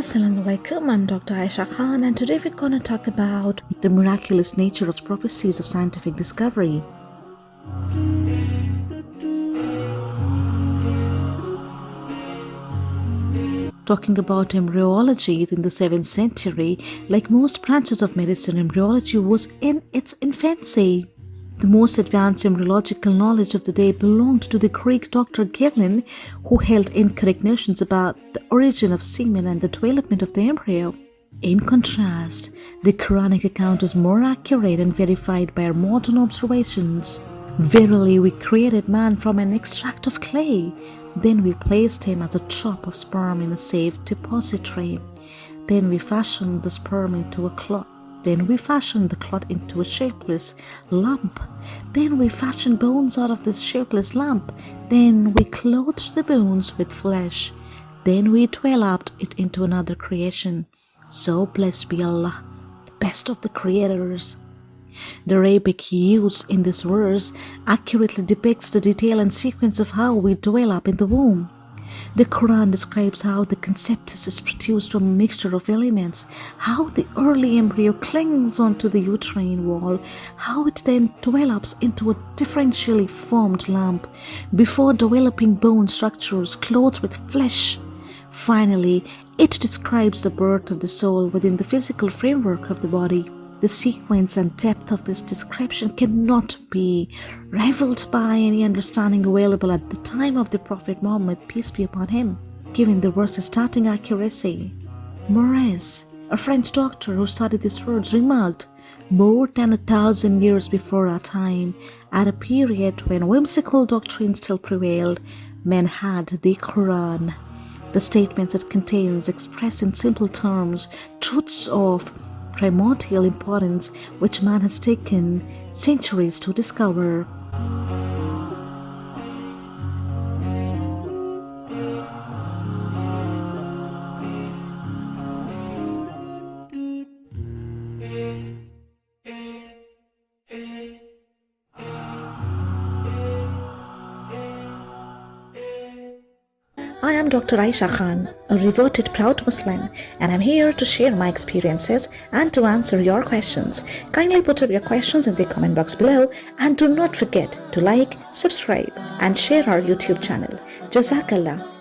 Assalamu alaikum, I'm Dr. Aisha Khan, and today we're to talk about the miraculous nature of prophecies of scientific discovery. Talking about embryology in the 7th century, like most branches of medicine, embryology was in its infancy. The most advanced embryological knowledge of the day belonged to the Greek Dr. Galen, who held incorrect notions about the origin of semen and the development of the embryo. In contrast, the Quranic account is more accurate and verified by our modern observations. Verily, we created man from an extract of clay. Then we placed him as a drop of sperm in a safe depository. Then we fashioned the sperm into a clot. Then we fashioned the clot into a shapeless lump. Then we fashioned bones out of this shapeless lump. Then we clothed the bones with flesh. Then we developed it into another creation. So blessed be Allah, the best of the creators. The Arabic use in this verse accurately depicts the detail and sequence of how we develop in the womb. The Quran describes how the conceptus is produced from a mixture of elements, how the early embryo clings onto the uterine wall, how it then develops into a differentially formed lump before developing bone structures clothed with flesh. Finally, it describes the birth of the soul within the physical framework of the body. The sequence and depth of this description cannot be rivaled by any understanding available at the time of the Prophet Muhammad, peace be upon him, given the verse's starting accuracy. Maurice, a French doctor who studied these words, remarked, more than a thousand years before our time, at a period when whimsical doctrine still prevailed, men had the Quran. The statements it contains express in simple terms truths of primordial importance which man has taken centuries to discover. I am Dr. Aisha Khan, a reverted proud Muslim, and I'm here to share my experiences and to answer your questions. Kindly put up your questions in the comment box below and do not forget to like, subscribe, and share our YouTube channel. Jazakallah.